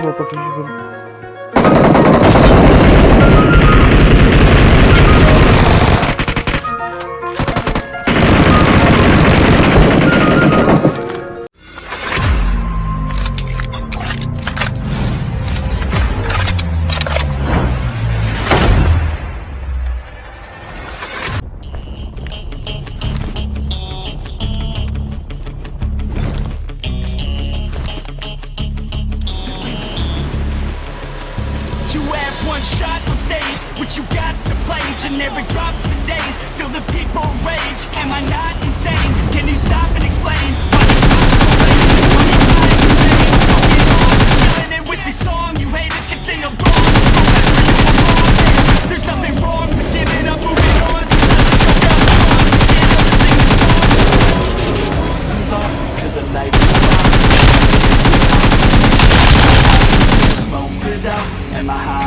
próxima partida. and there drops the days Still the people rage, am I not insane? Can you stop and explain? Why Killing it with this song, you haters can sing along There's nothing wrong with giving up, moving on To the Smoke clears out, and my heart.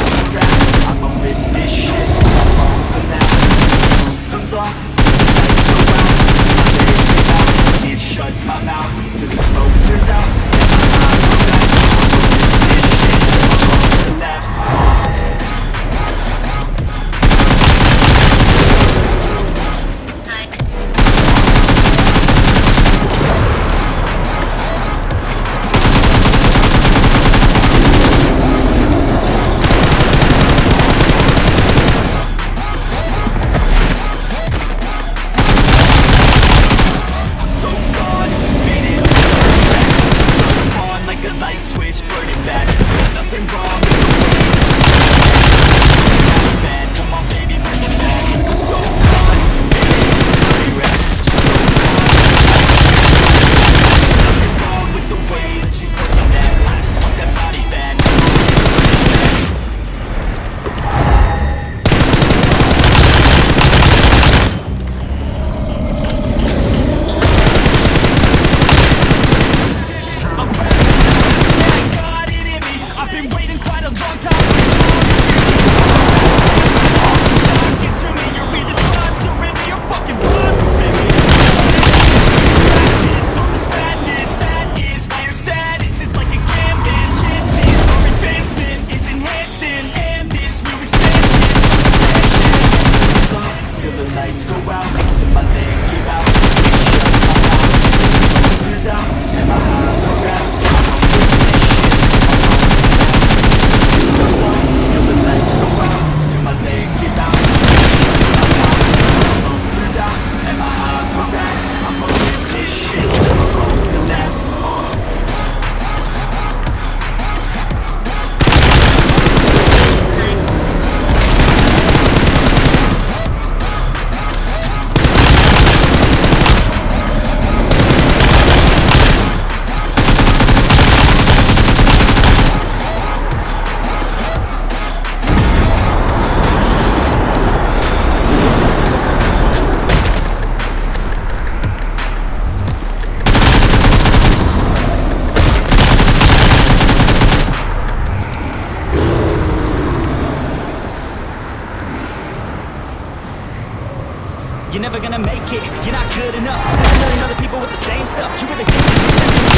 You're never gonna make it, you're not good enough. There's a million other people with the same stuff. You really think you're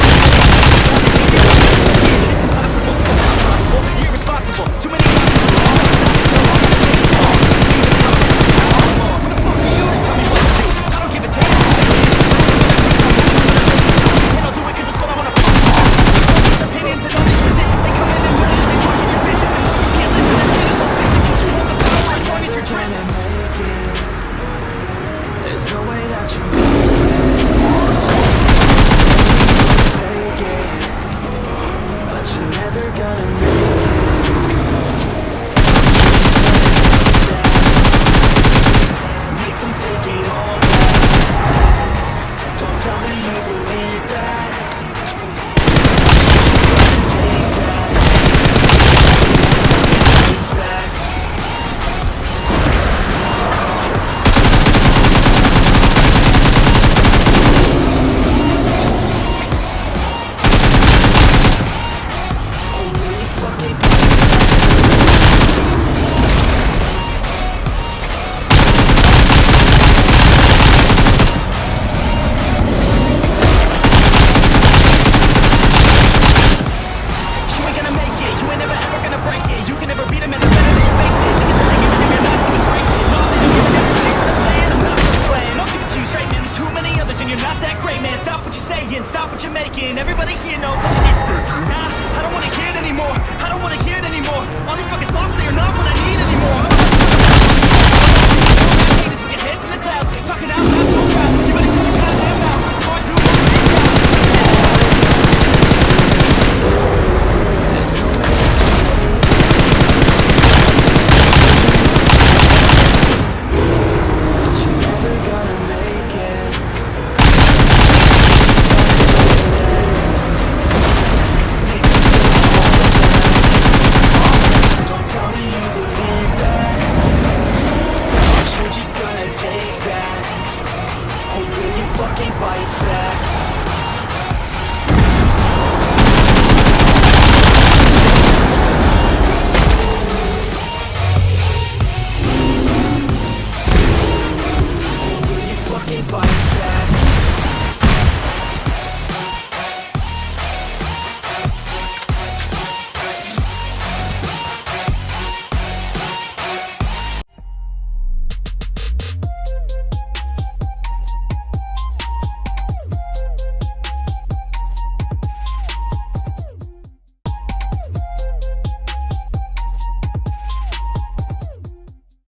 and you're not that great, man. Stop what you're saying, stop what you're making. Everybody here knows that you're Nah, I don't wanna hear it anymore. I don't wanna hear it anymore. All these fucking thoughts, that you're not what I need anymore.